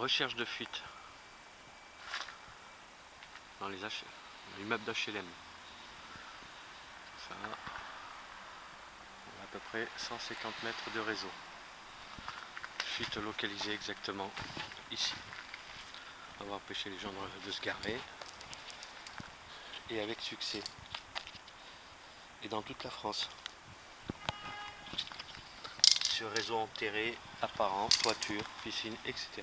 Recherche de fuite dans les H... l'immeuble d'HLM. Ça, on a à peu près 150 mètres de réseau. Fuite localisée exactement ici. On va empêcher les gens de se garer. Et avec succès. Et dans toute la France. Sur réseau enterré, apparent, toiture, piscine, etc.